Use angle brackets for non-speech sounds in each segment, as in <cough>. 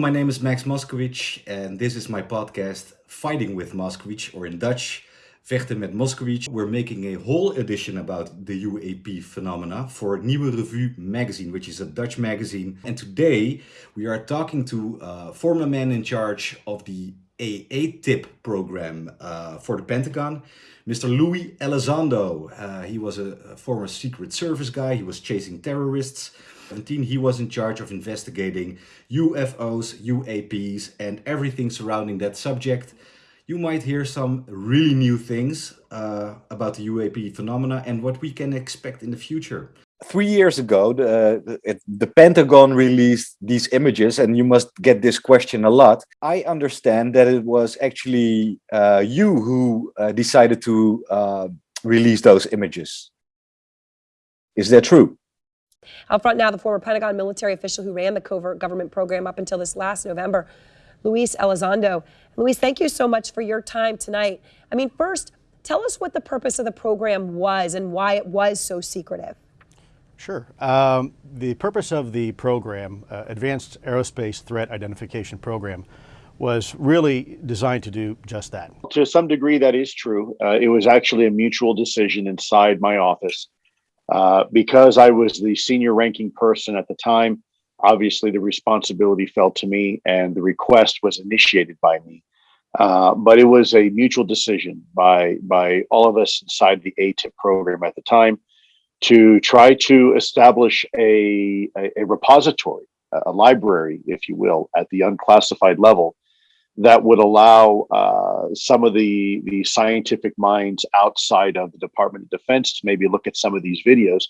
my name is Max Moskowitz and this is my podcast Fighting with Moskowitz or in Dutch Vechten met Moskowitz. We're making a whole edition about the UAP phenomena for Nieuwe Revue magazine, which is a Dutch magazine. And today we are talking to a former man in charge of the AATIP program uh, for the Pentagon, Mr. Louis Elizondo. Uh, he was a, a former Secret Service guy. He was chasing terrorists. 2017, he was in charge of investigating UFOs, UAPs, and everything surrounding that subject. You might hear some really new things uh, about the UAP phenomena and what we can expect in the future. Three years ago, the, the Pentagon released these images, and you must get this question a lot. I understand that it was actually uh, you who uh, decided to uh, release those images. Is that true? Out front now, the former Pentagon military official who ran the covert government program up until this last November, Luis Elizondo. Luis, thank you so much for your time tonight. I mean, first, tell us what the purpose of the program was and why it was so secretive. Sure. Um, the purpose of the program, uh, Advanced Aerospace Threat Identification Program, was really designed to do just that. To some degree, that is true. Uh, it was actually a mutual decision inside my office uh, because I was the senior ranking person at the time, obviously the responsibility fell to me and the request was initiated by me. Uh, but it was a mutual decision by, by all of us inside the AATIP program at the time to try to establish a, a, a repository, a library, if you will, at the unclassified level that would allow uh, some of the the scientific minds outside of the Department of Defense to maybe look at some of these videos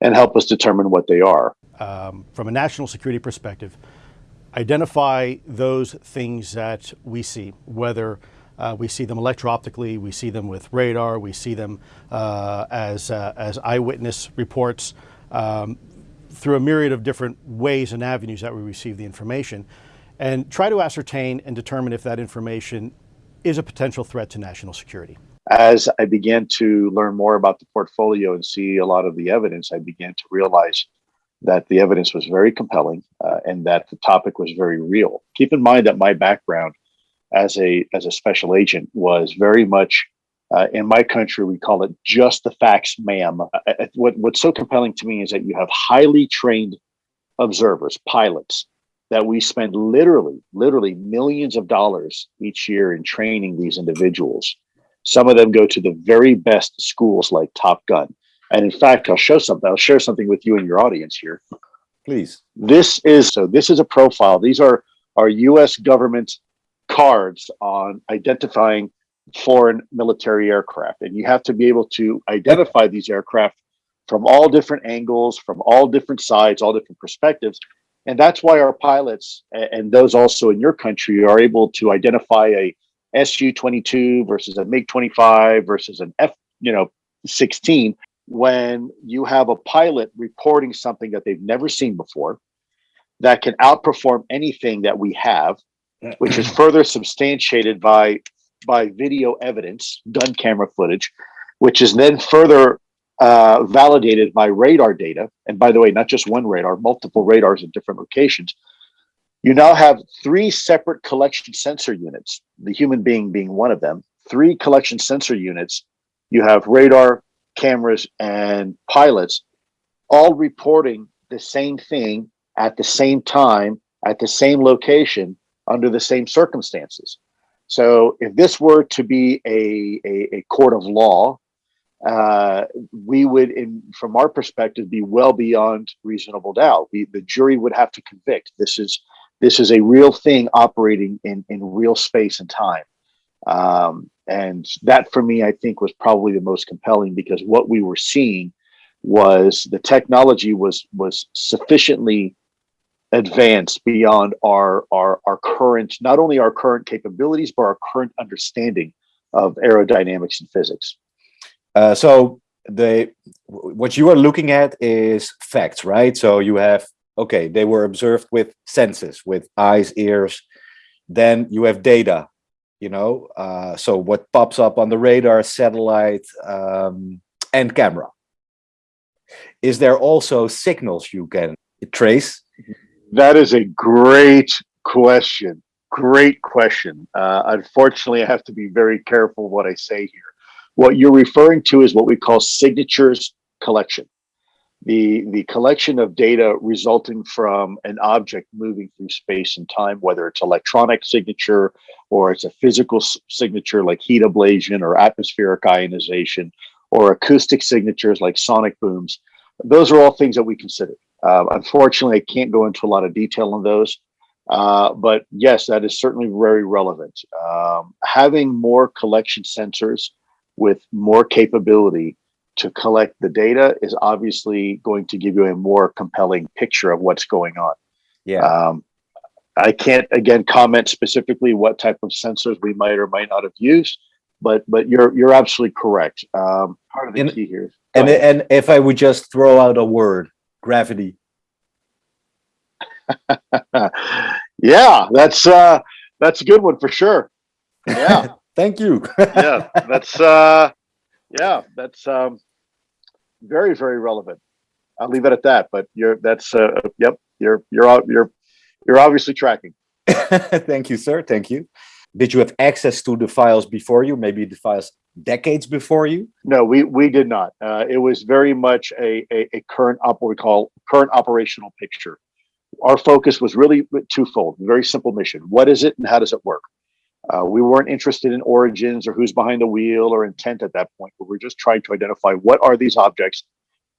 and help us determine what they are. Um, from a national security perspective, identify those things that we see, whether uh, we see them electro-optically, we see them with radar, we see them uh, as, uh, as eyewitness reports, um, through a myriad of different ways and avenues that we receive the information and try to ascertain and determine if that information is a potential threat to national security. As I began to learn more about the portfolio and see a lot of the evidence, I began to realize that the evidence was very compelling uh, and that the topic was very real. Keep in mind that my background as a as a special agent was very much uh, in my country we call it just the facts ma'am uh, uh what, what's so compelling to me is that you have highly trained observers pilots that we spend literally, literally millions of dollars each year in training these individuals. Some of them go to the very best schools like Top Gun. And in fact, I'll show something, I'll share something with you and your audience here. Please. This is, so this is a profile. These are our US government cards on identifying foreign military aircraft. And you have to be able to identify these aircraft from all different angles, from all different sides, all different perspectives, and that's why our pilots and those also in your country are able to identify a Su-22 versus a MiG-25 versus an F, you know, 16 when you have a pilot reporting something that they've never seen before that can outperform anything that we have, which is further substantiated by by video evidence, gun camera footage, which is then further uh, validated by radar data. And by the way, not just one radar, multiple radars in different locations. You now have three separate collection sensor units, the human being being one of them, three collection sensor units. You have radar, cameras, and pilots all reporting the same thing at the same time, at the same location, under the same circumstances. So if this were to be a, a, a court of law, uh, we would, in from our perspective, be well beyond reasonable doubt. We, the jury would have to convict. This is this is a real thing operating in in real space and time, um, and that for me, I think, was probably the most compelling because what we were seeing was the technology was was sufficiently advanced beyond our our our current not only our current capabilities but our current understanding of aerodynamics and physics. Uh, so the what you are looking at is facts, right? So you have okay, they were observed with senses, with eyes, ears. Then you have data, you know. Uh, so what pops up on the radar, satellite, um, and camera. Is there also signals you can trace? That is a great question. Great question. Uh, unfortunately, I have to be very careful what I say here. What you're referring to is what we call signatures collection. The, the collection of data resulting from an object moving through space and time, whether it's electronic signature or it's a physical signature like heat ablation or atmospheric ionization or acoustic signatures like sonic booms. Those are all things that we consider. Uh, unfortunately, I can't go into a lot of detail on those. Uh, but yes, that is certainly very relevant. Um, having more collection sensors with more capability to collect the data is obviously going to give you a more compelling picture of what's going on. Yeah. Um, I can't again comment specifically what type of sensors we might or might not have used, but but you're you're absolutely correct. Um, part of the And- key here. and and if I would just throw out a word, gravity. <laughs> yeah, that's uh, that's a good one for sure. Yeah. <laughs> Thank you. yeah, that's <laughs> uh, yeah, that's um, very very relevant. I'll leave it at that. But you're that's uh, yep, you're you're out you're you're obviously tracking. <laughs> Thank you, sir. Thank you. Did you have access to the files before you? Maybe the files decades before you? No, we we did not. Uh, it was very much a, a a current op what we call current operational picture. Our focus was really twofold. Very simple mission. What is it, and how does it work? Uh, we weren't interested in origins or who's behind the wheel or intent at that point, we were just trying to identify what are these objects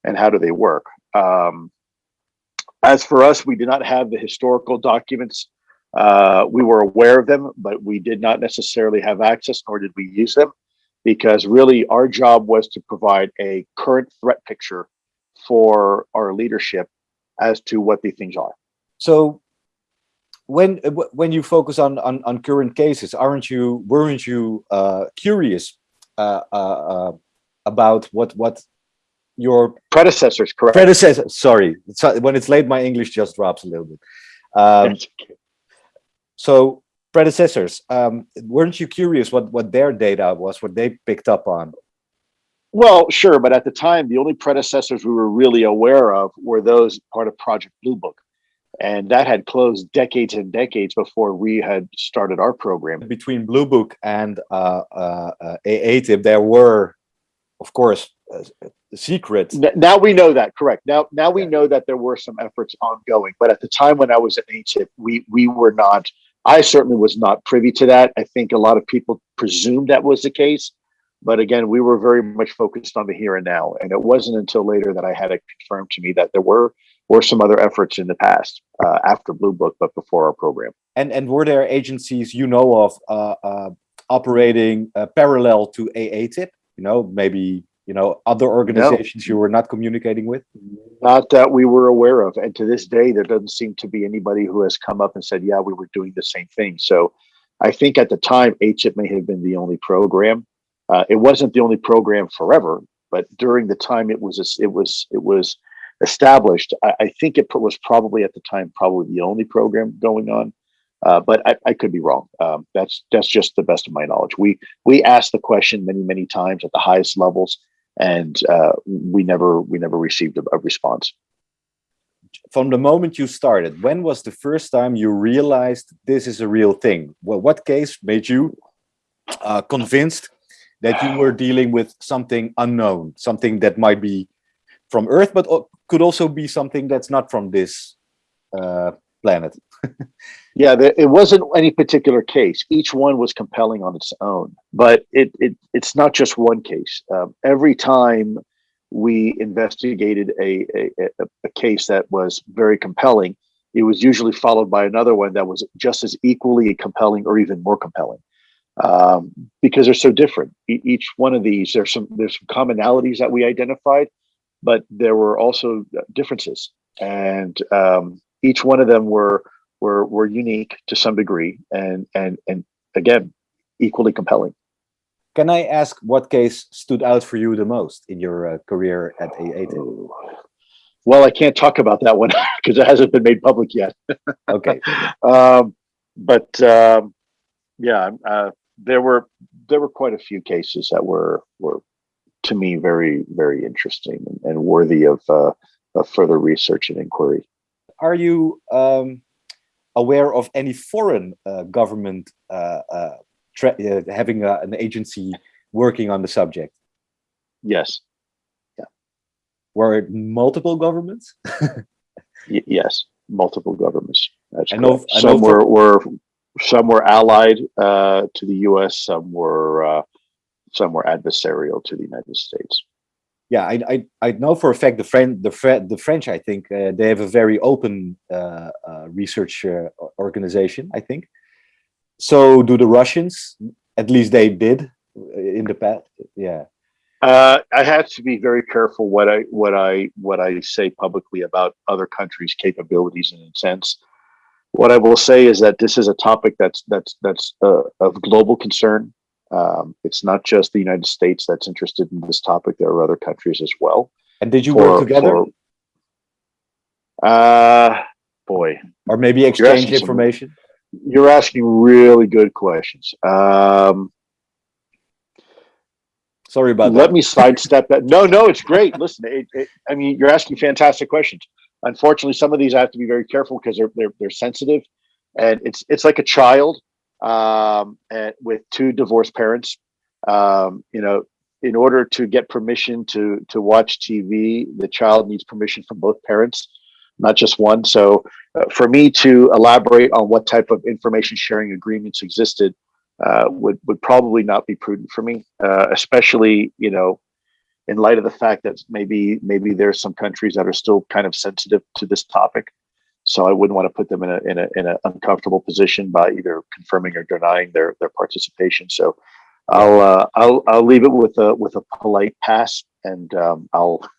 and how do they work. Um, as for us, we did not have the historical documents. Uh, we were aware of them, but we did not necessarily have access, nor did we use them, because really our job was to provide a current threat picture for our leadership as to what these things are. So when uh, when you focus on on, on current cases, aren't you weren't you uh, curious uh, uh, uh, about what what your Predecessors, correct? predecessor? Sorry, so when it's late, my English just drops a little bit. Um, so predecessors, um, weren't you curious what what their data was, what they picked up on? Well, sure, but at the time, the only predecessors we were really aware of were those part of Project Blue Book. And that had closed decades and decades before we had started our program. Between Blue Book and uh, uh, uh, AATIP, there were, of course, uh, secrets. Now we know that, correct. Now now we Yeah. know that there were some efforts ongoing, but at the time when I was at ATIP, we we were not, I certainly was not privy to that. I think a lot of people presumed that was the case. But again, we were very much focused on the here and now. And it wasn't until later that I had it confirmed to me that there were were some other efforts in the past uh, after Blue Book, but before our program. And and were there agencies you know of uh, uh, operating uh, parallel to AATIP? You know, maybe you know other organizations you were not communicating with. Not that we were aware of. And to this day, there doesn't seem to be anybody who has come up and said, yeah, we were doing the same thing. So I think at the time, HIP may have been the only program. Uh, it wasn't the only program forever, but during the time it was it was it was established, I, I think it was probably at the time probably the only program going on. Uh, but I, I could be wrong. Um, that's that's just the best of my knowledge. We we asked the question many many times at the highest levels, and uh, we never we never received a, a response. From the moment you started, when was the first time you realized this is a real thing? Well, what case made you uh, convinced that you were dealing with something unknown, something that might be from Earth, but could also be something that's not from this uh, planet? <laughs> Yeah, there, it wasn't any particular case. Each one was compelling on its own, but it, it it's not just one case. Um, every time we investigated a, a a a case that was very compelling, it was usually followed by another one that was just as equally compelling or even more compelling, um, because they're so different. E- each one of these, there's some there's some commonalities that we identified, but there were also differences, and um, each one of them were were were unique to some degree and and and again equally compelling. Can I ask what case stood out for you the most in your uh, career at AATIP? well i can't talk about that one <laughs> because it hasn't been made public yet. <laughs> Okay, um but um yeah uh there were there were quite a few cases that were were to me very very interesting and, and worthy of uh of further research and inquiry are you um, aware of any foreign uh, government uh, uh, tra- uh, having a, an agency working on the subject? Yes, yeah Were it multiple governments? <laughs> yes, multiple governments. That's I know-. I know Some were, were some were allied uh, to the U.S. Some were uh, some were adversarial to the United States. yeah, I, I I know for a fact the French the Fre- the French I think uh, they have a very open uh, uh, research uh, organization. I think. So do the Russians? At least they did uh, in the past. Yeah. Uh, I have to be very careful what I what I what I say publicly about other countries' capabilities and intents. What I will say is that this is a topic that's that's that's uh, of global concern. Um, it's not just the United States that's interested in this topic. There are other countries as well. And did you For- work together, for- uh, boy, or maybe exchange some- information? you're asking really good questions. Um, Sorry about let that. Let me sidestep that. No, no, it's great. Listen, it, it, I mean, you're asking fantastic questions. Unfortunately, some of these I have to be very careful because they're they're they're sensitive, and it's it's like a child um, and with two divorced parents. Um, you know, in order to get permission to to watch TV, the child needs permission from both parents, not just one. So, uh, for me to elaborate on what type of information sharing agreements existed uh, would would probably not be prudent for me, uh, especially you know, in light of the fact that maybe maybe there's some countries that are still kind of sensitive to this topic. So I wouldn't want to put them in a in a in an uncomfortable position by either confirming or denying their their participation. So I'll uh, I'll I'll leave it with a with a polite pass, and um, I'll. <laughs>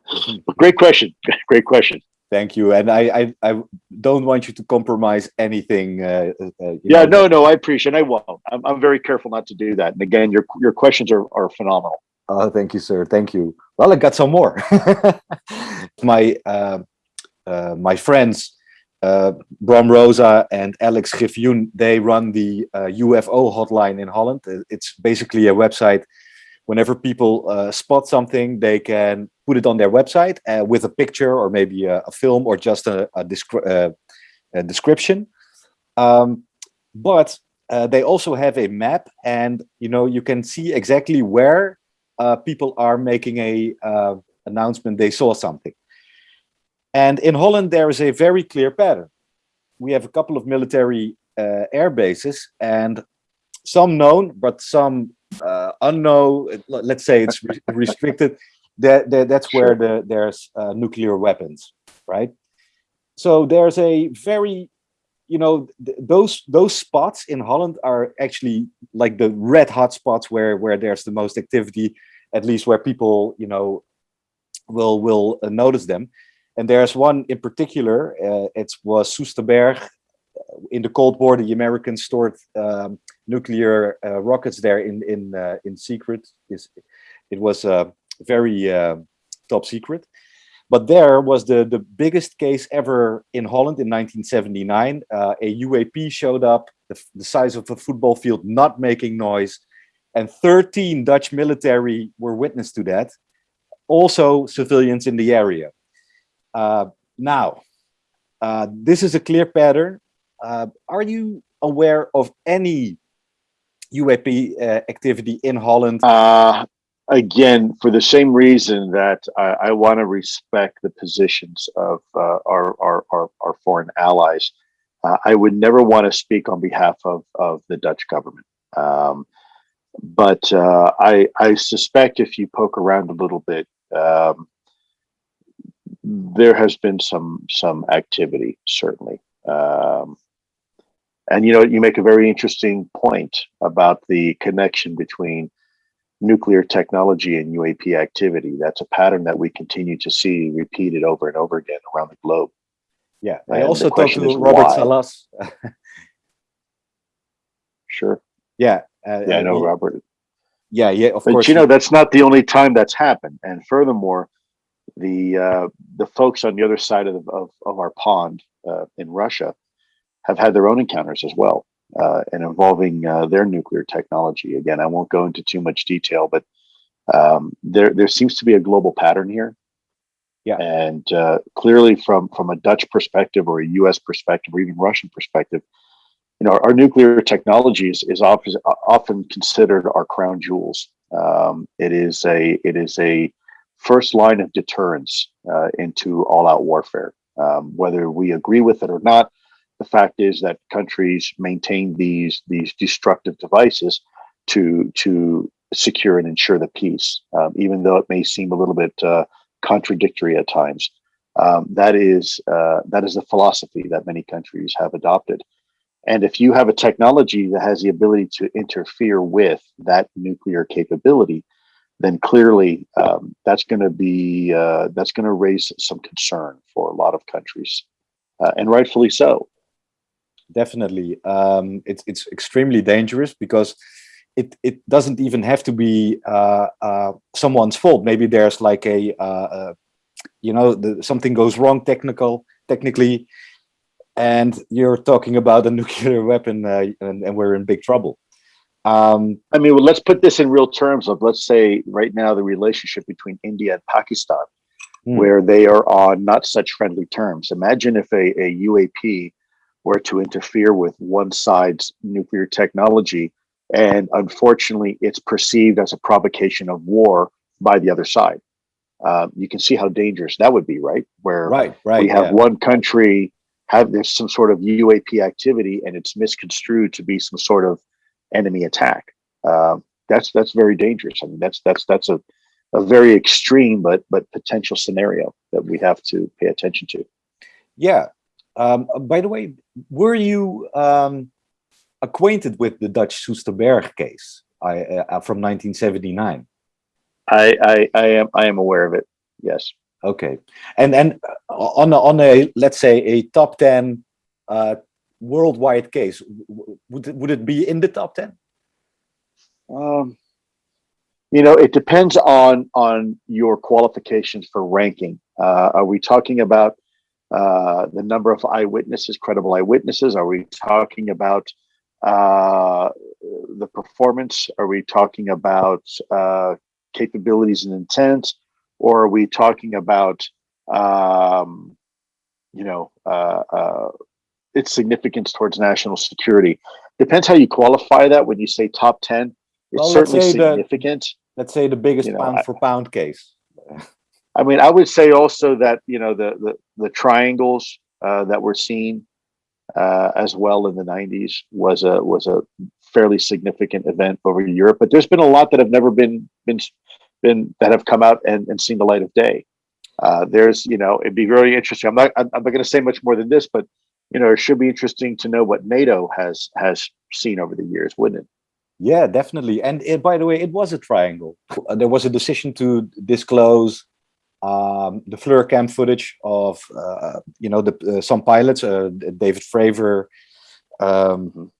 <laughs> great question. <laughs> Great question. Thank you. And I, I, I don't want you to compromise anything. Uh, uh, Yeah, know, no, no, I appreciate. I won't. I'm, I'm very careful not to do that. And again, your your questions are are phenomenal. Oh, thank you, sir. Thank you. Well, I got some more. my uh, my friends, uh, Bram Rosa and Alex Griffioen, they run the uh, UFO hotline in Holland. Uh, It's basically a website. Whenever people uh, spot something, they can put it on their website uh, with a picture or maybe a, a film or just a, a, descri- uh, a description. Um, but uh, they also have a map, and you know you can see exactly where uh, people are making a uh, announcement they saw something. And in Holland, there is a very clear pattern. We have a couple of military uh, air bases, and some known, but some uh, unknown. Let's say it's re- <laughs> restricted. That, that that's where the there's uh, nuclear weapons, right? So there's a very you know th- those those spots in Holland are actually like the red hot spots where where there's the most activity, at least where people you know will will uh, notice them. And there's one in particular. Uh, it was Soesterberg. In the Cold War, the Americans stored um, nuclear uh, rockets there in in uh, in secret. Is it was uh, very uh, top secret. But there was the, the biggest case ever in Holland in 1979. Uh, a UAP showed up, the, the size of a football field, not making noise. And 13 Dutch military were witness to that. Also civilians in the area. Uh, now, uh, this is a clear pattern. Uh, are you aware of any UAP activity in Holland? Again, for the same reason that I, I want to respect the positions of our, our, our, our foreign allies, uh, I would never want to speak on behalf of, of the Dutch government. Um, but uh, I, I suspect if you poke around a little bit, um, there has been some some activity certainly. Um, and you know, you make a very interesting point about the connection between nuclear technology and UAP activity. That's a pattern that we continue to see repeated over and over again around the globe. Yeah, And I also talked to Robert why? Salas. Sure. yeah, uh, Yeah, I know, he- Robert. Yeah, yeah, of But course. you know, that's not the only time that's happened. And furthermore, the uh, the folks on the other side of, of, of our pond uh, in Russia have had their own encounters as well, uh, and involving uh, their nuclear technology. Again, I won't go into too much detail, but um, there there seems to be a global pattern here. Yeah. And uh, clearly, from from a Dutch perspective or a U.S. perspective or even Russian perspective, you know, our, our nuclear technology is, is often often considered our crown jewels. Um, it is a it is a first line of deterrence uh, into all-out warfare. Um, whether we agree with it or not, the fact is that countries maintain these these destructive devices to to secure and ensure the peace, um, even though it may seem a little bit uh, contradictory at times. Um, that is uh, that is a philosophy that many countries have adopted. And if you have a technology that has the ability to interfere with that nuclear capability, then clearly um, that's going to be uh, that's going to raise some concern for a lot of countries, uh, and rightfully so. Definitely, um, it's it's extremely dangerous because it it doesn't even have to be uh, uh, someone's fault. Maybe there's like a uh, uh, you know the, something goes wrong technical technically, and you're talking about a <laughs> nuclear weapon, and, and we're in big trouble. Um, I mean, well, let's put this in real terms of let's say right now the relationship between India and Pakistan, Hmm. where they are on not such friendly terms. Imagine if a, a UAP were to interfere with one side's nuclear technology, and unfortunately, it's perceived as a provocation of war by the other side. Um, you can see how dangerous that would be, right? Where right, right. we have yeah. one country have there's some sort of UAP activity and it's misconstrued to be some sort of enemy attack. Um, that's that's very dangerous. I mean, that's that's that's a a very extreme but but potential scenario that we have to pay attention to. Yeah. Um, by the way, were you um, acquainted with the Dutch Soesterberg case I, uh, from 1979? I, I I am I am aware of it. Yes. Okay, and and uh, on a, on a let's say a top ten uh, worldwide case, would it, would it be in the top ten? Um, you know, it depends on on your qualifications for ranking. Uh, are we talking about uh, the number of eyewitnesses, credible eyewitnesses? Are we talking about uh, the performance? Are we talking about uh, capabilities and intent, or are we talking about um, you know uh, uh, its significance towards national security? Depends how you qualify that. When you say top ten, it's Well, let's certainly the- significant. Let's say the biggest You know, pound I- for pound case. I mean, I would say also that you know the the, the triangles uh, that were seen uh, as well in the '90s was a was a fairly significant event over Europe. But there's been a lot that have never been been been that have come out and, and seen the light of day. Uh, there's you know it'd be very interesting. I'm not I'm not going to say much more than this, but you know it should be interesting to know what NATO has has seen over the years, wouldn't it? Yeah, definitely. And it, by the way, it was a triangle. There was a decision to disclose um, the FLIR cam footage of, uh, you know, the uh, some pilots, uh, David Fravor, um,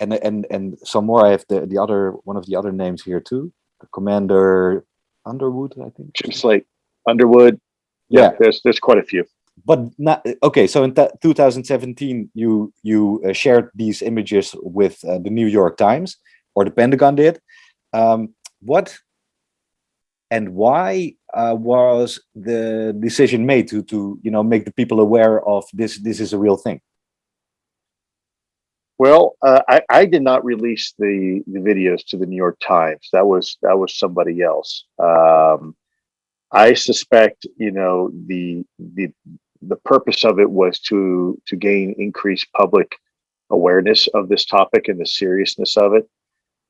and and and some more. I have the the other one of the other names here too, Commander Underwood, I think. Jim Slaight, Underwood. Yeah, Yeah. there's there's quite a few. But not okay so in 2017 you you uh, shared these images with uh, the new york times or the pentagon did um, what and why uh, was the decision made to to you know make the people aware of this this is a real thing Well, uh, I, I did not release the, the videos to the New York Times. That was that was somebody else. Um, I suspect, you know, the the the purpose of it was to to gain increased public awareness of this topic and the seriousness of it.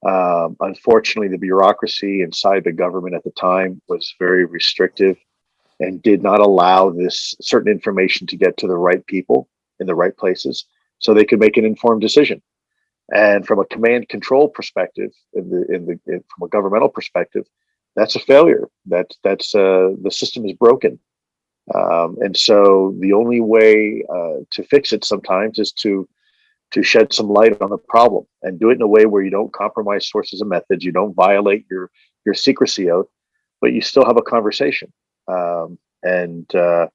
Um, unfortunately, the bureaucracy inside the government at the time was very restrictive and did not allow this certain information to get to the right people in the right places so they could make an informed decision. And from a command control perspective, in the in the in, from a governmental perspective, that's a failure. That that's uh, the system is broken, um, and so the only way uh, to fix it sometimes is to to shed some light on the problem and do it in a way where you don't compromise sources and methods, you don't violate your your secrecy oath, but you still have a conversation. Um, and uh,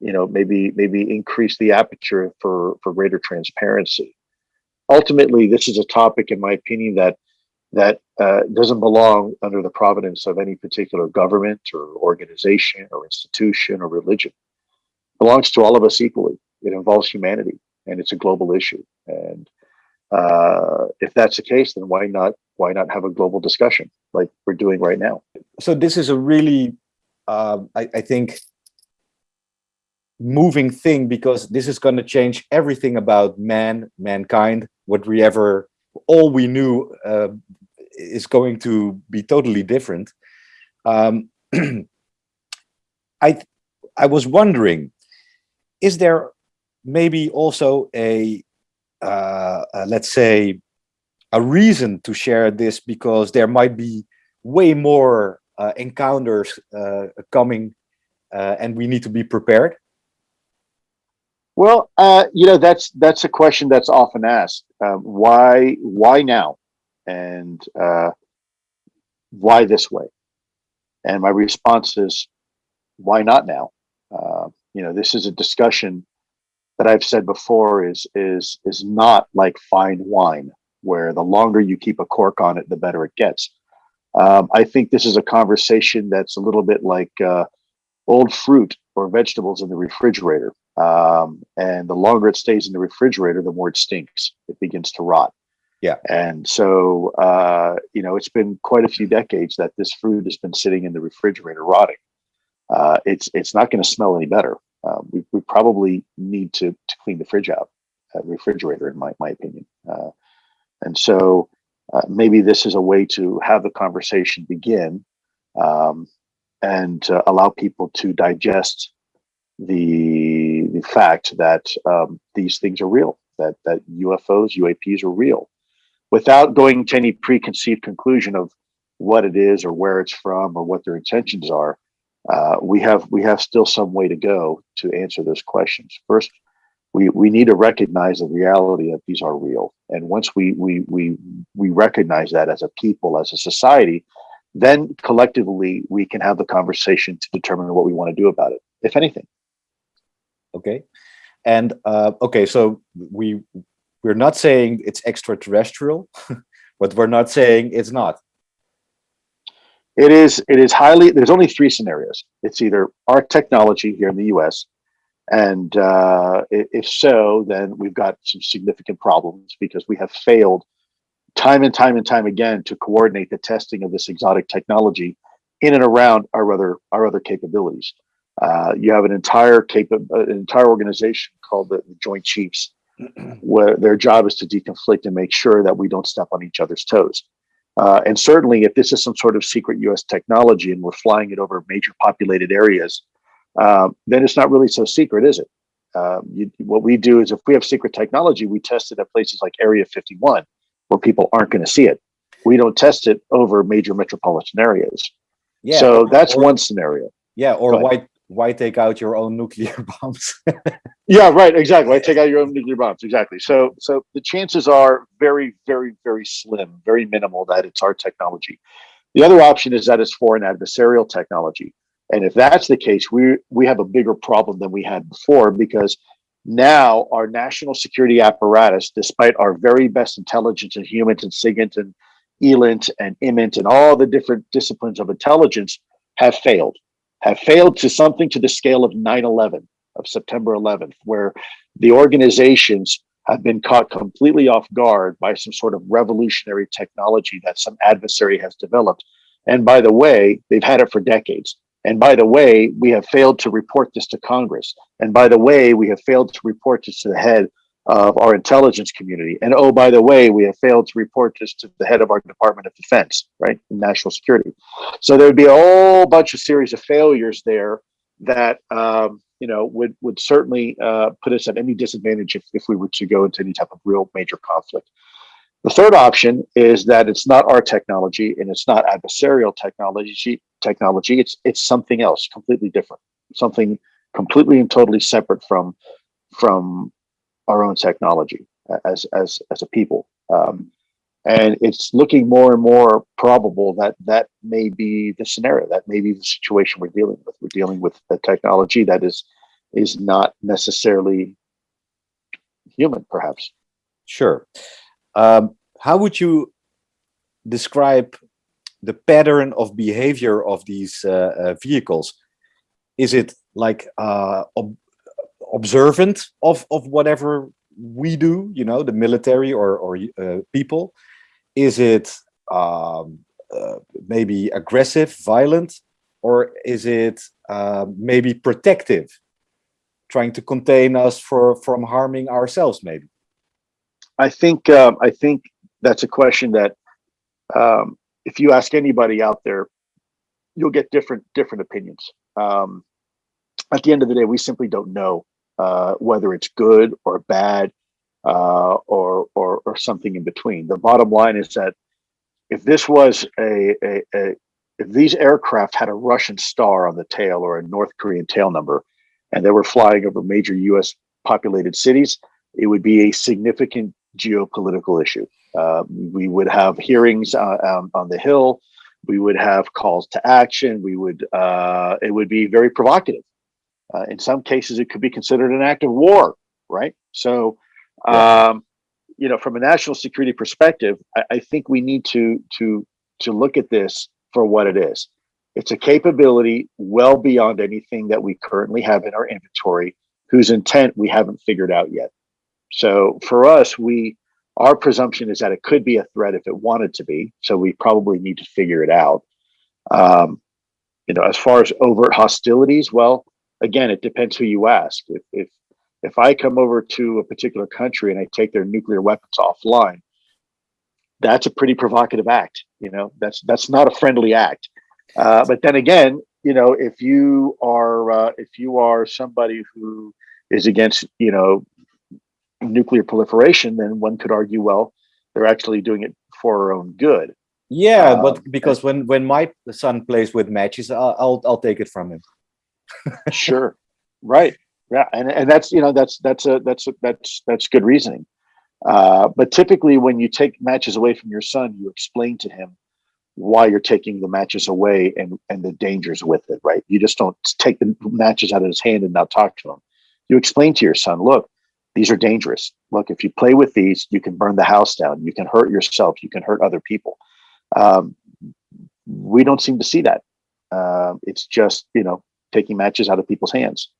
you know maybe maybe increase the aperture for for greater transparency ultimately this is a topic in my opinion that that uh, doesn't belong under the providence of any particular government or organization or institution or religion. It belongs to all of us equally. It involves humanity, and it's a global issue. And uh, if that's the case, then why not why not have a global discussion like we're doing right now? So this is a really, um, I, I think, moving thing because this is going to change everything about man, mankind, what we ever, all we knew uh, is going to be totally different. Um, <clears throat> I, I was wondering, is there maybe also a, uh, uh, let's say, a reason to share this because there might be way more uh, encounters uh, coming uh, and we need to be prepared? Well, uh, you know that's that's a question that's often asked. Um, why why now, and uh, why this way? And my response is, why not now? Uh, you know, this is a discussion that I've said before is is is not like fine wine, where the longer you keep a cork on it, the better it gets. Um, I think this is a conversation that's a little bit like uh, old fruit or vegetables in the refrigerator. Um, and the longer it stays in the refrigerator, the more it stinks. It begins to rot. Yeah. And so, uh, you know, it's been quite a few decades that this fruit has been sitting in the refrigerator rotting. Uh, it's it's not going to smell any better. Um, we, we probably need to, to clean the fridge out, uh, refrigerator, in my, my opinion. Uh, and so uh, maybe this is a way to have the conversation begin um, and uh, allow people to digest the the fact that um, these things are real, that that UFOs, UAPs are real, without going to any preconceived conclusion of what it is or where it's from or what their intentions are. Uh, we have we have still some way to go to answer those questions. First, we we need to recognize the reality that these are real, and once we we we we recognize that as a people, as a society, then collectively we can have the conversation to determine what we want to do about it, if anything okay and uh, okay so we we're not saying it's extraterrestrial <laughs> but we're not saying it's not. It is it is highly there's only three scenarios. It's either our technology here in the us and uh, if so then we've got some significant problems because we have failed time and time and time again to coordinate the testing of this exotic technology in and around our other our other capabilities. Uh, you have an entire capa- uh, an entire organization called the, the Joint Chiefs, where their job is to deconflict and make sure that we don't step on each other's toes. Uh, and certainly, if this is some sort of secret U.S. technology and we're flying it over major populated areas, uh, then it's not really so secret, is it? Um, you, what we do is, if we have secret technology, we test it at places like Area 51, where people aren't going to see it. We don't test it over major metropolitan areas. Yeah, so that's or, one scenario. Yeah, or why why take out your own nuclear <laughs> bombs? yeah, right. Exactly. Why take out your own nuclear bombs? Exactly. So, so the chances are very, very, very slim, very minimal that it's our technology. The other option is that it's foreign adversarial technology, and if that's the case, we we have a bigger problem than we had before because now our national security apparatus, despite our very best intelligence and HUMINT and SIGINT and ELINT and IMINT and all the different disciplines of intelligence, have failed have failed to something to the scale of 9-11 of september 11th where the organizations have been caught completely off guard by some sort of revolutionary technology that some adversary has developed. And by the way they've had it for decades. And by the way we have failed to report this to congress. And by the way we have failed to report this to the head of our intelligence community. And oh, by the way, we have failed to report this to the head of our Department of Defense, right, national security. So there would be a whole bunch of series of failures there that um, you know would would certainly uh, put us at any disadvantage if, if we were to go into any type of real major conflict. The third option is that it's not our technology and it's not adversarial technology. Technology, it's it's something else, completely different, something completely and totally separate from from our own technology as as as a people. Um, and it's looking more and more probable that that may be the scenario. That may be the situation we're dealing with. We're dealing with a technology that is is not necessarily human, perhaps. Sure. Um, how would you describe the pattern of behavior of these uh, uh, vehicles? Is it like uh, observant of, of whatever we do, you know, the military or, or uh, people? Is it um, uh, maybe aggressive, violent, or is it uh, maybe protective, trying to contain us for from harming ourselves, maybe? I think um, I think that's a question that um, if you ask anybody out there, you'll get different different opinions. Um, at the end of the day, we simply don't know uh, whether it's good or bad uh, or, or or something in between. The bottom line is that if this was a, a, a if these aircraft had a Russian star on the tail or a North Korean tail number, and they were flying over major U.S. populated cities, it would be a significant geopolitical issue. Uh, we would have hearings uh, um, on the Hill. We would have calls to action. We would. Uh, it would be very provocative. Uh, in some cases, it could be considered an act of war. Right. So, um, you know, from a national security perspective, I, I think we need to to to look at this for what it is. It's a capability well beyond anything that we currently have in our inventory, whose intent we haven't figured out yet. So for us, we our presumption is that it could be a threat if it wanted to be. So we probably need to figure it out. Um, you know, as far as overt hostilities, well, again, it depends who you ask. If if if I come over to a particular country and I take their nuclear weapons offline, that's a pretty provocative act. You know, that's that's not a friendly act. Uh, but then again, you know, if you are uh, if you are somebody who is against, you know, nuclear proliferation, then one could argue, well, they're actually doing it for our own good. Yeah, Um, but because when when my son plays with matches, I'll I'll, I'll take it from him. Sure, right, yeah, and and that's you know that's that's a that's a, that's that's good reasoning. Uh, but typically, when you take matches away from your son, you explain to him why you're taking the matches away and and the dangers with it. Right? You just don't take the matches out of his hand and not talk to him. You explain to your son, look, these are dangerous. Look, if you play with these, you can burn the house down. You can hurt yourself. You can hurt other people. Um, we don't seem to see that. Uh, it's just you know taking matches out of people's hands.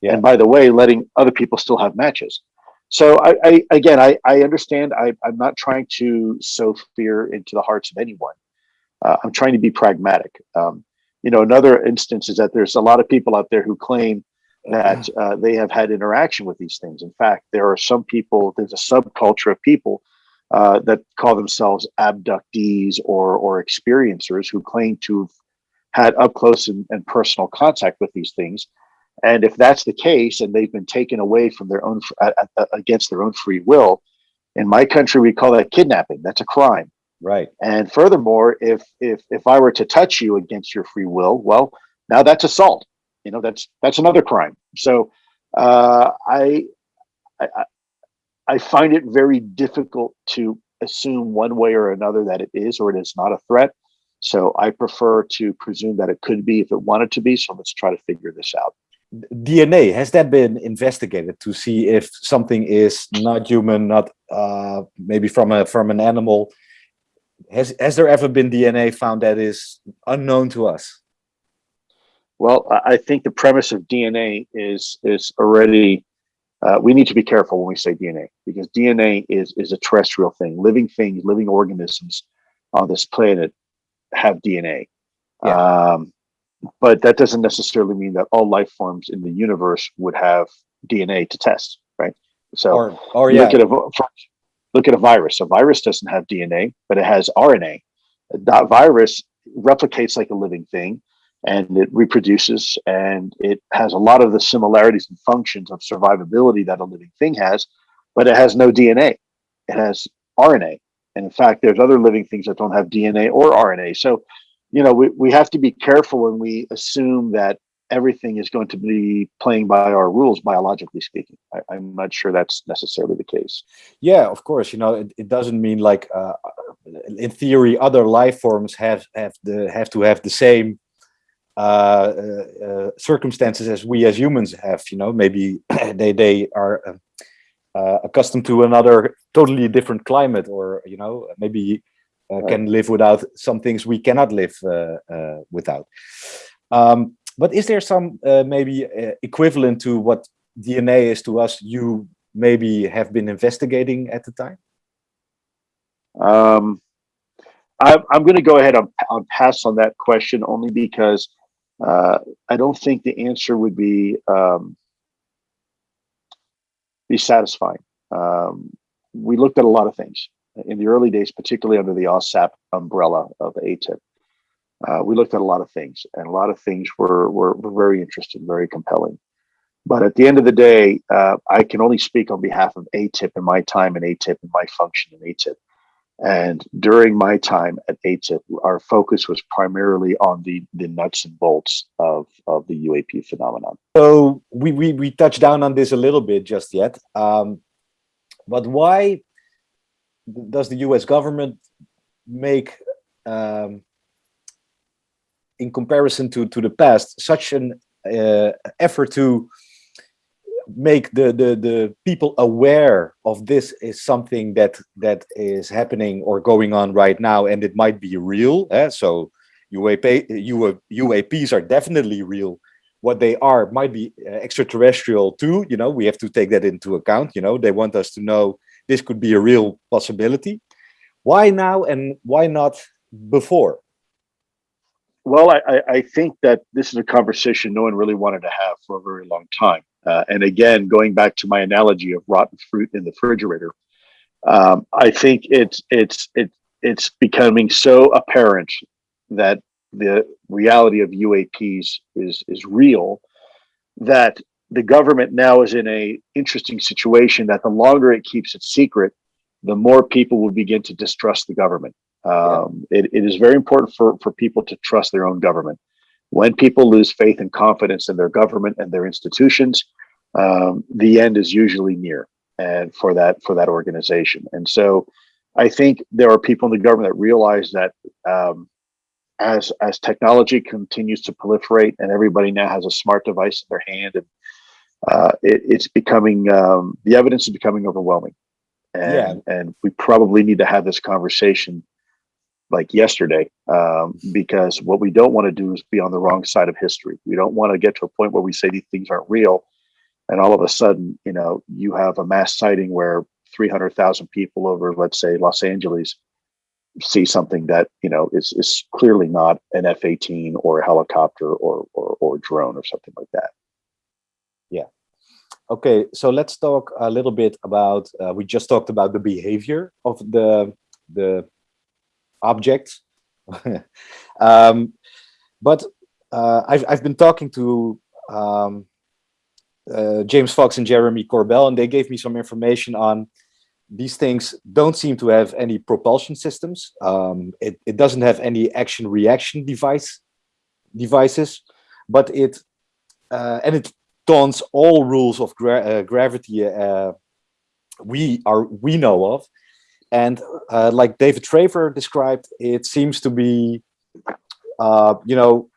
Yeah. And by the way, letting other people still have matches. So I, I again, I, I understand. I, I'm not trying to sow fear into the hearts of anyone. Uh, I'm trying to be pragmatic. Um, you know, another instance is that there's a lot of people out there who claim that uh, they have had interaction with these things. In fact, there are some people. There's a subculture of people uh, that call themselves abductees or or experiencers who claim to have had up close and, and personal contact with these things. And if that's the case, and they've been taken away from their own against their own free will, in my country we call that kidnapping. That's a crime. Right. And furthermore, if if if I were to touch you against your free will, well, now that's assault. You know, that's that's another crime. So uh, I, I I find it very difficult to assume one way or another that it is or it is not a threat. So I prefer to presume that it could be if it wanted to be. So let's try to figure this out. DNA has that been investigated to see if something is not human, not uh, maybe from a from an animal? Has has there ever been DNA found that is unknown to us? Well, I I think the premise of DNA is is already. Uh, we need to be careful when we say DNA because DNA is is a terrestrial thing. Living things, living organisms on this planet have DNA. Yeah. Um, but that doesn't necessarily mean that all life forms in the universe would have DNA to test, right? So Or or yeah, look at a look at a virus. A virus doesn't have DNA, but it has RNA. That virus replicates like a living thing, and it reproduces, and it has a lot of the similarities and functions of survivability that a living thing has, but it has no DNA. It has RNA, and in fact, there's other living things that don't have DNA or RNA. So, you know, we, we have to be careful when we assume that everything is going to be playing by our rules, biologically speaking. I, I'm not sure that's necessarily the case. yeah, of course. You know, it, it doesn't mean like uh, in theory other life forms have have the have to have the same uh, uh, uh, circumstances as we as humans have. You know, maybe <clears throat> they they are uh, accustomed to another totally different climate, or you know, maybe uh, can live without some things we cannot live uh, uh, without. Um, but is there some uh, maybe uh, equivalent to what DNA is to us you maybe have been investigating at the time? Um, I, I'm going to go ahead and pass on that question only because uh, I don't think the answer would be um, be satisfying. Um, we looked at a lot of things in the early days, particularly under the AAWSAP umbrella of AATIP. Uh, we looked at a lot of things, and a lot of things were, were, were very interesting, very compelling. But at the end of the day, uh, I can only speak on behalf of AATIP and my time in AATIP and my function in AATIP. And during my time at AATIP, our focus was primarily on the, the nuts and bolts of, of the UAP phenomenon. So we, we, we touched down on this a little bit just yet. Um, but why does the US government make, um, in comparison to, to the past, such an uh, effort to make the, the, the people aware of this is something that that is happening or going on right now and it might be real. Eh? So UAP, UAPs are definitely real. What they are might be uh, extraterrestrial too. You know, we have to take that into account. You know, they want us to know this could be a real possibility. Why now and why not before? Well, I, I think that this is a conversation no one really wanted to have for a very long time. Uh, and again, going back to my analogy of rotten fruit in the refrigerator, um, I think it's it's it's it's becoming so apparent that the reality of UAPs is is real that the government now is in a interesting situation that the longer it keeps it secret, the more people will begin to distrust the government. Um, yeah. it, it is very important for, for people to trust their own government. When people lose faith and confidence in their government and their institutions, um, the end is usually near and for that for that organization. And so I think there are people in the government that realize that um, as as technology continues to proliferate and everybody now has a smart device in their hand and uh, it, it's becoming um, the evidence is becoming overwhelming and yeah. and we probably need to have this conversation like yesterday um, because what we don't want to do is be on the wrong side of history we don't want to get to a point where we say these things aren't real and all of a sudden you know you have a mass sighting where 300,000 people over let's say Los Angeles see something that you know is is clearly not an F-18 or a helicopter or or or drone or something like that. Yeah. Okay, so let's talk a little bit about. Uh, we just talked about the behavior of the the object, <laughs> um, but uh, I've I've been talking to um, uh, James Fox and Jeremy Corbell, and they gave me some information on these things don't seem to have any propulsion systems. Um, it, it doesn't have any action reaction device devices, but it uh, and it taunts all rules of gra uh, gravity uh, we are we know of. And uh, like David Fravor described, it seems to be, uh, you know,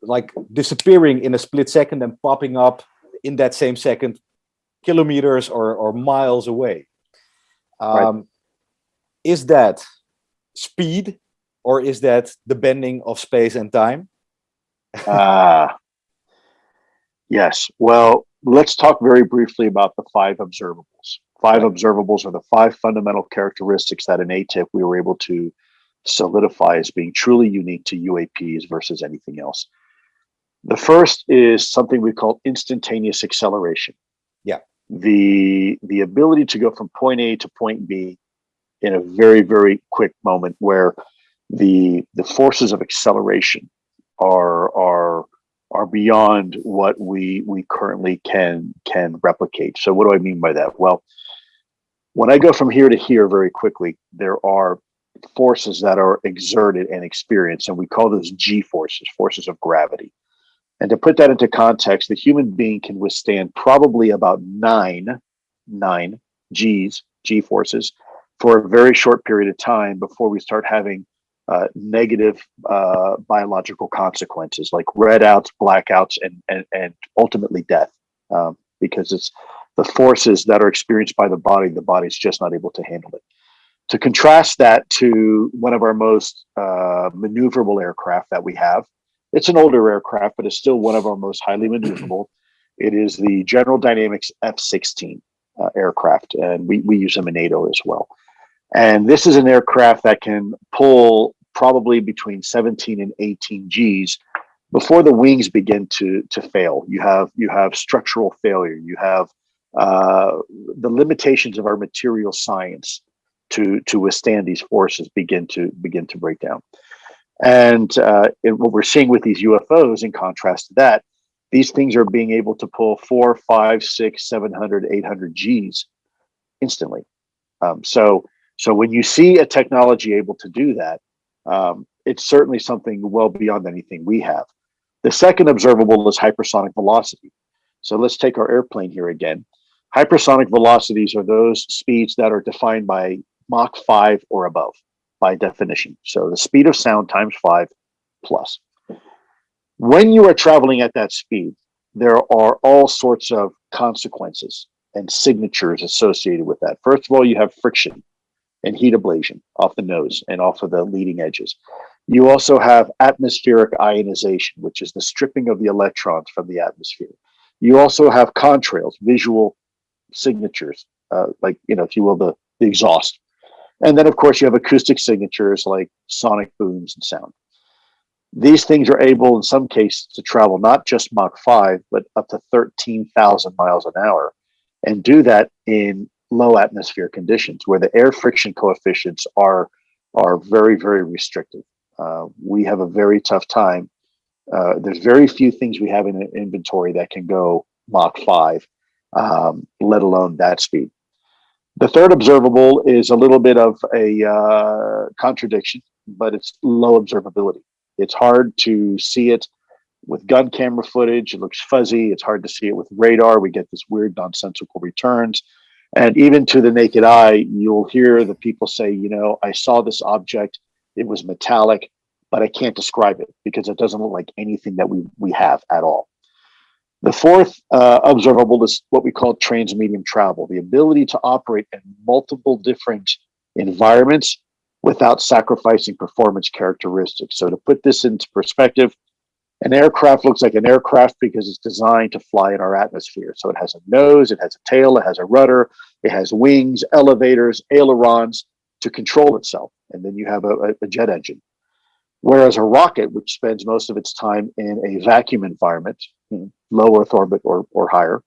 like disappearing in a split second and popping up in that same second kilometers or, or miles away. Um, right. Is that speed or is that the bending of space and time? Ah, uh, yes. Well, let's talk very briefly about the five observables. Five observables are the five fundamental characteristics that in AATIP we were able to solidify as being truly unique to UAPs versus anything else. The first is something we call instantaneous acceleration Yeah. the the ability to go from point A to point B in a very very quick moment where the the forces of acceleration are are are beyond what we we currently can can replicate. So what do I mean by that? Well, when I go from here to here very quickly, there are forces that are exerted and experienced, and we call those G forces, forces of gravity. And to put that into context, the human being can withstand probably about nine, nine G's, G forces, for a very short period of time before we start having uh, negative uh, biological consequences like redouts, blackouts, and, and, and ultimately death. Um, because it's the forces that are experienced by the body, the body's just not able to handle it. To contrast that to one of our most uh, maneuverable aircraft that we have, it's an older aircraft, but it's still one of our most highly <clears throat> maneuverable. It is the General Dynamics F-16 uh, aircraft, and we, we use them in NATO as well. And this is an aircraft that can pull probably between 17 and 18 Gs before the wings begin to to fail. You have you have structural failure. You have uh, the limitations of our material science to to withstand these forces begin to begin to break down. And uh, it, what we're seeing with these UFOs, in contrast to that, these things are being able to pull four, five, six, 700, 800 Gs instantly. Um, so, so when you see a technology able to do that, um, it's certainly something well beyond anything we have. The second observable is hypersonic velocity. So let's take our airplane here again. Hypersonic velocities are those speeds that are defined by Mach 5 or above by definition. So the speed of sound times 5 plus. When you are traveling at that speed, there are all sorts of consequences and signatures associated with that. First of all, you have friction and heat ablation off the nose and off of the leading edges. You also have atmospheric ionization, which is the stripping of the electrons from the atmosphere. You also have contrails, visual signatures, uh, like, you know, if you will, the, the exhaust. And then, of course, you have acoustic signatures like sonic booms and sound. These things are able, in some cases, to travel not just Mach 5, but up to 13,000 miles an hour and do that in low atmosphere conditions where the air friction coefficients are, are very, very restrictive. Uh, we have a very tough time. Uh, there's very few things we have in inventory that can go Mach 5, um, let alone that speed. The third observable is a little bit of a uh, contradiction, but it's low observability. It's hard to see it with gun camera footage. It looks fuzzy. It's hard to see it with radar. We get this weird nonsensical returns. And even to the naked eye, you'll hear the people say, you know, I saw this object, it was metallic, but I can't describe it because it doesn't look like anything that we, we have at all. The fourth uh, observable is what we call transmedium travel, the ability to operate in multiple different environments without sacrificing performance characteristics. So to put this into perspective, an aircraft looks like an aircraft because it's designed to fly in our atmosphere. So it has a nose, it has a tail, it has a rudder, it has wings, elevators, ailerons to control itself. And then you have a, a jet engine. Whereas a rocket, which spends most of its time in a vacuum environment, low Earth orbit or, or higher,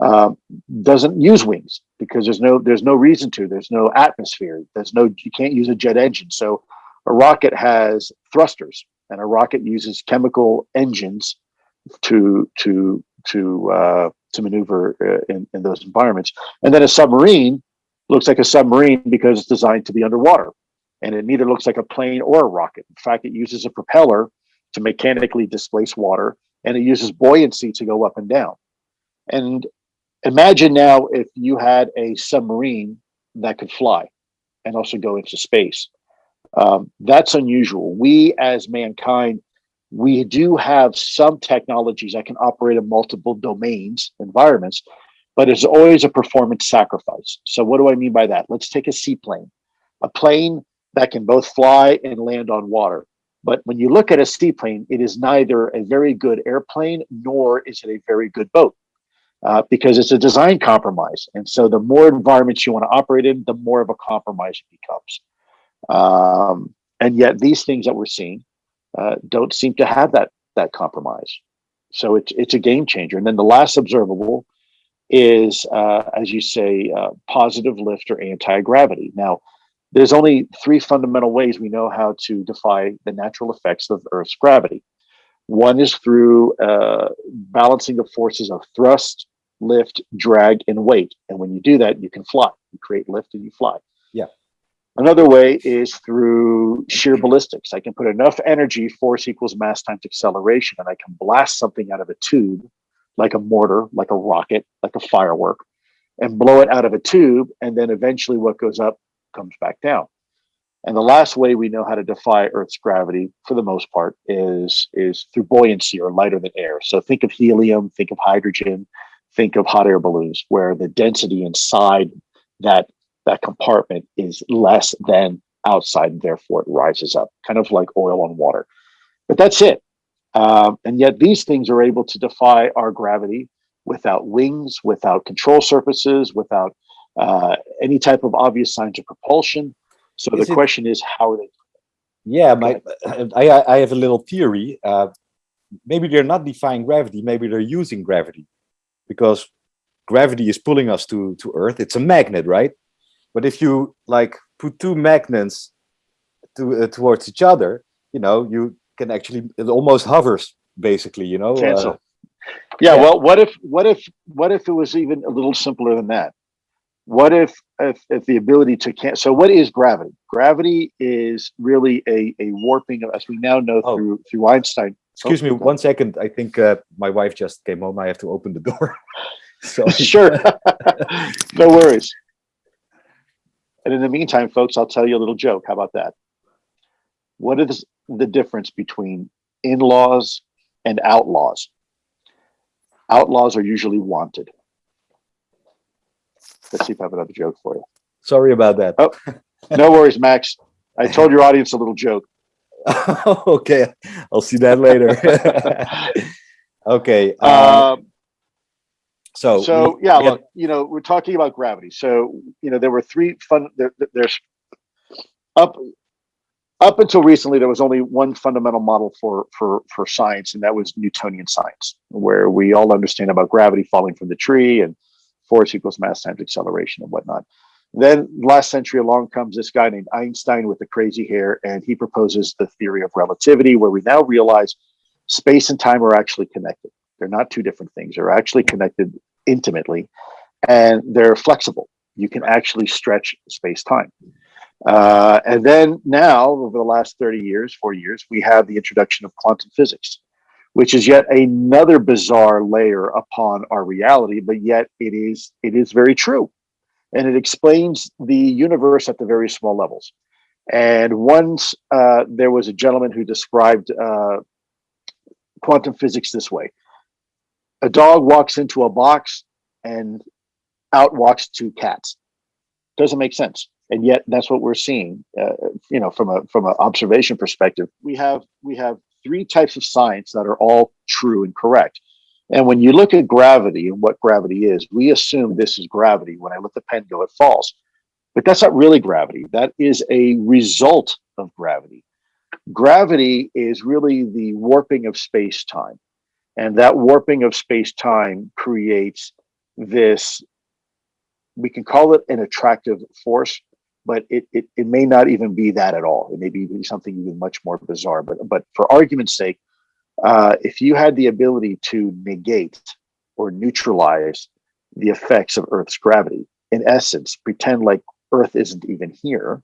um, doesn't use wings because there's no there's no reason to. There's no atmosphere. There's no you can't use a jet engine. So a rocket has thrusters, and a rocket uses chemical engines to to to uh, to maneuver uh, in, in those environments. And then a submarine looks like a submarine because it's designed to be underwater, and it neither looks like a plane or a rocket. In fact, it uses a propeller to mechanically displace water, and it uses buoyancy to go up and down. And imagine now if you had a submarine that could fly and also go into space. Um, that's unusual. We as mankind, we do have some technologies that can operate in multiple domains, environments, but it's always a performance sacrifice. So what do I mean by that? Let's take a seaplane, a plane that can both fly and land on water. But when you look at a seaplane, it is neither a very good airplane nor is it a very good boat uh, because it's a design compromise. And so the more environments you want to operate in, the more of a compromise it becomes. Um, and yet these things that we're seeing uh, don't seem to have that that compromise. So it's it's a game changer. And then the last observable is, uh, as you say, uh, positive lift or anti-gravity. Now, there's only three fundamental ways we know how to defy the natural effects of Earth's gravity. One is through uh, balancing the forces of thrust, lift, drag, and weight. And when you do that, you can fly. You create lift and you fly. Yeah. Another way is through sheer ballistics. I can put enough energy, force equals mass times acceleration, and I can blast something out of a tube, like a mortar, like a rocket, like a firework, and blow it out of a tube. And then eventually what goes up comes back down. And the last way we know how to defy Earth's gravity, for the most part, is, is through buoyancy or lighter than air. So think of helium, think of hydrogen, think of hot air balloons, where the density inside that that compartment is less than outside, and therefore it rises up, kind of like oil on water. But that's it. Um, and yet these things are able to defy our gravity without wings, without control surfaces, without uh, any type of obvious signs of propulsion. So Is the it- question is, how are they? Yeah, my, I, I have a little theory. Uh, maybe they're not defying gravity, maybe they're using gravity because gravity is pulling us to, to Earth. It's a magnet, right? But if you like put two magnets to, uh, towards each other, you know, you can actually, it almost hovers basically, you know. uh, Cancel. yeah, yeah. well, what if, what if, what if it was even a little simpler than that? What if, if, if the ability to can so what is gravity? Gravity is really a, a warping of, as we now know Oh. through, through Einstein. excuse me one second I think uh, my wife just came home. I have to open the door. <laughs> so <laughs> sure. <laughs> no worries. And in the meantime, folks, I'll tell you a little joke. How about that? What is the difference between in-laws and outlaws? Outlaws are usually wanted. Let's see if I have another joke for you. sorry about that. Oh. No worries, Max. I told your audience a little joke. <laughs> okay, I'll see that later. <laughs> okay. Um, Um, so so yeah look you know we're talking about gravity so you know there were three fun there- there's up up until recently there was only one fundamental model for for for science and that was newtonian science where we all understand about gravity falling from the tree and force equals mass times acceleration and whatnot then last century along comes this guy named einstein with the crazy hair and he proposes the theory of relativity where we now realize space and time are actually connected they're not two different things they're actually connected intimately and they're flexible. You can actually stretch space time. Uh, and then now, over the last 30 years, four years, we have the introduction of quantum physics, which is yet another bizarre layer upon our reality, but yet it is it is very true. And it explains the universe at the very small levels. And once uh, there was a gentleman who described uh, quantum physics this way a dog walks into a box and out walks two cats doesn't make sense and yet that's what we're seeing uh, you know from a from an observation perspective we have we have three types of science that are all true and correct. And when you look at gravity and what gravity is we assume this is gravity when i let the pen go it falls. But that's not really gravity. That is a result of gravity. Gravity is really the warping of space time and that warping of space time creates this we can call it an attractive force but it, it it may not even be that at all it may be something even much more bizarre but but for argument's sake uh, if you had the ability to negate or neutralize the effects of earth's gravity in essence pretend like earth isn't even here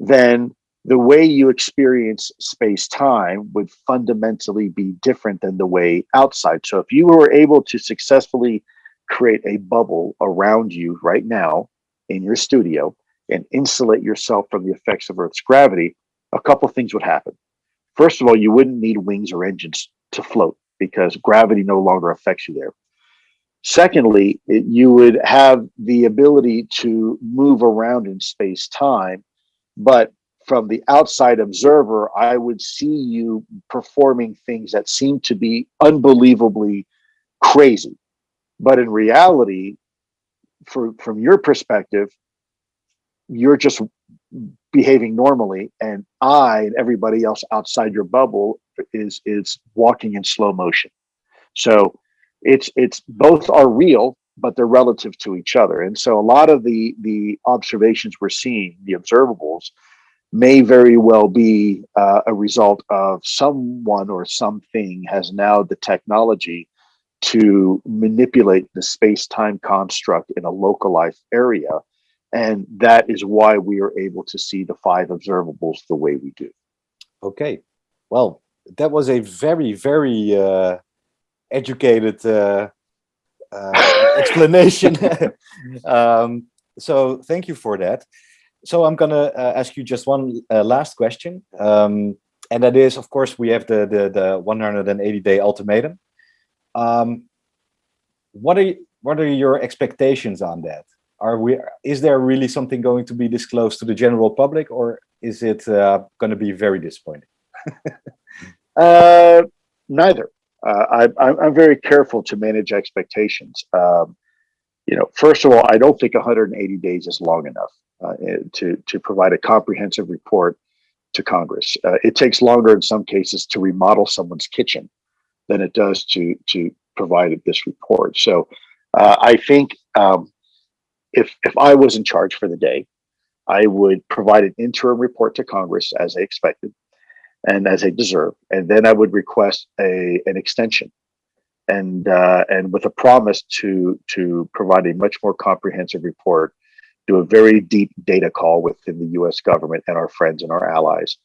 then the way you experience space time would fundamentally be different than the way outside. So if you were able to successfully create a bubble around you right now in your studio and insulate yourself from the effects of Earth's gravity, a couple things would happen. First of all, you wouldn't need wings or engines to float because gravity no longer affects you there. Secondly, it, you would have the ability to move around in space time, but from the outside observer, I would see you performing things that seem to be unbelievably crazy. But in reality, for, from your perspective, you're just behaving normally, and I and everybody else outside your bubble is is walking in slow motion. So it's it's both are real, but they're relative to each other. And so a lot of the the observations we're seeing, the observables, may very well be uh, a result of someone or something has now the technology to manipulate the space-time construct in a localized area and that is why we are able to see the five observables the way we do Okay, well, that was a very, very uh, educated uh, uh, explanation. <laughs> <laughs> um, so thank you for that. So I'm gonna uh, ask you just one uh, last question, um, and that is, of course, we have the the, the 180 day ultimatum. Um, what are you, what are your expectations on that? Are we? Is there really something going to be disclosed to the general public, or is it uh, going to be very disappointing? <laughs> Uh, neither. Uh, I, I'm very careful to manage expectations. Um, you know, first of all, I don't think 180 days is long enough uh, to to provide a comprehensive report to Congress. Uh, it takes longer in some cases to remodel someone's kitchen than it does to to provide this report. So, uh, I think um, if if I was in charge for the day, I would provide an interim report to Congress as they expected and as they deserve, and then I would request a an extension, and uh, and with a promise to to provide a much more comprehensive report, do a very deep data call within the U.S. government and our friends and our allies,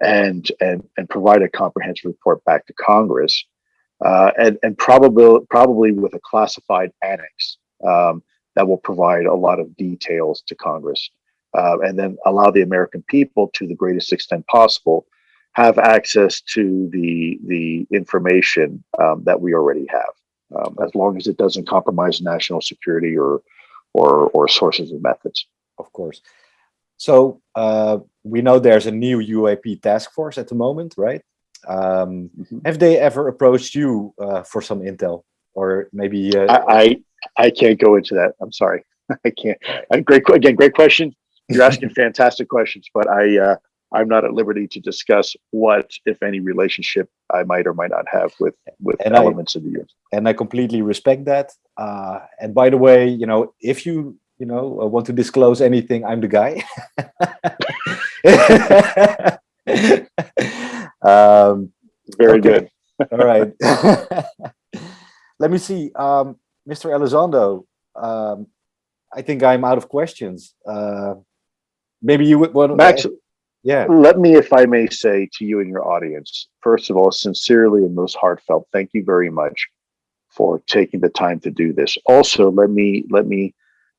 and and and provide a comprehensive report back to Congress, uh, and and probably probably with a classified annex um, that will provide a lot of details to Congress, uh, and then allow the American people to the greatest extent possible have access to the the information um, that we already have, um, as long as it doesn't compromise national security or or or sources and methods. Of course. So uh, we know there's a new UAP task force at the moment, right? Um, mm -hmm. Have they ever approached you uh, for some intel, or maybe? Uh, I, I, I can't go into that. I'm sorry, <laughs> I can't. great again, great question. You're asking <laughs> fantastic questions, but I uh, I'm not at liberty to discuss what, if any, relationship I might or might not have with with and elements I, of the U.S. And I completely respect that. Uh, and by the way, you know, if you you know uh, want to disclose anything, I'm the guy. <laughs> um, Very good. All right. Let me see, um, Mr. Elizondo. Um, I think I'm out of questions. Uh, maybe you would want. Max, yeah. Let me, if I may say to you and your audience, first of all, sincerely and most heartfelt, thank you very much for taking the time to do this. Also, let me let me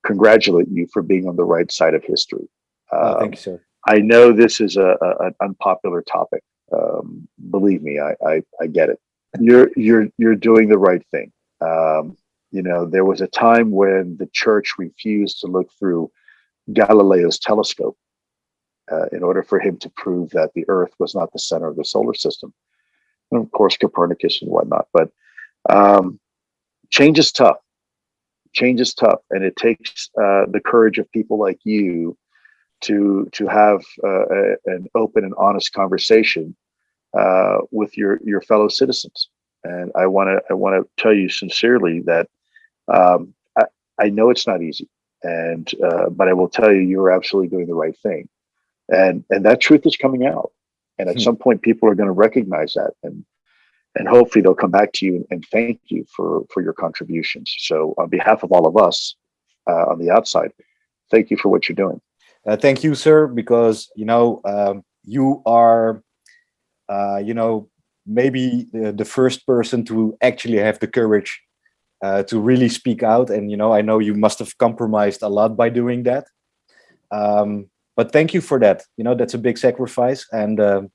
congratulate you for being on the right side of history. Oh, thank you, sir. I know this is a, a an unpopular topic. Um, believe me, I, I, I get it. You're you're you're doing the right thing. Um, you know, there was a time when the church refused to look through Galileo's telescope uh, in order for him to prove that the Earth was not the center of the solar system. And of course, Copernicus and whatnot. But um, change is tough. Change is tough, and it takes uh, the courage of people like you to to have uh, a, an open and honest conversation uh, with your your fellow citizens. And I want to I want to tell you sincerely that um, I, I know it's not easy, and uh, but I will tell you you are absolutely doing the right thing. And and that truth is coming out and at hmm. some point people are going to recognize that and and hopefully they'll come back to you and, and, thank you for for your contributions. So on behalf of all of us uh, on the outside thank you for what you're doing. Uh, thank you sir because you know um, you are uh, you know maybe the, the, first person to actually have the courage uh, to really speak out and you know i know you must have compromised a lot by doing that um, but thank you for that. You know, that's a big sacrifice. And, um,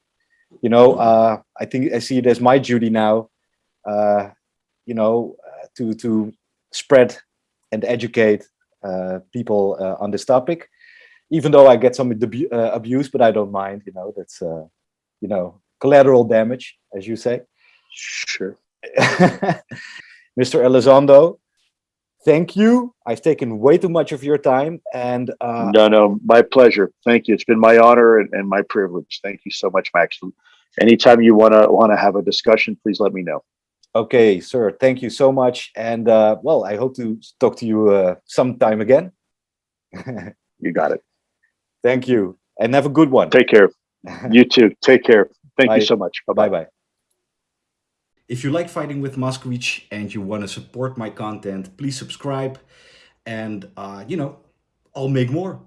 you know, uh, I think I see it as my duty now, uh, you know, uh, to, to spread and educate uh, people uh, on this topic, even though I get some uh, abuse, but I don't mind, you know, that's, you know, collateral damage, as you say. Sure. <laughs> Mr. Elizondo, thank you. I've taken way too much of your time and uh, no, no, my pleasure. Thank you. It's been my honor and, and my privilege. Thank you so much, Max. Anytime you want to want to have a discussion, please let me know. Okay, sir. Thank you so much. And uh, well, I hope to talk to you uh, sometime again. <laughs> you got it. Thank you. And have a good one. Take care. You too. Take care. Thank Bye. you so much. Bye-bye. If you like Fighting with Moskowitz and you want to support my content, please subscribe and, uh, you know, I'll make more.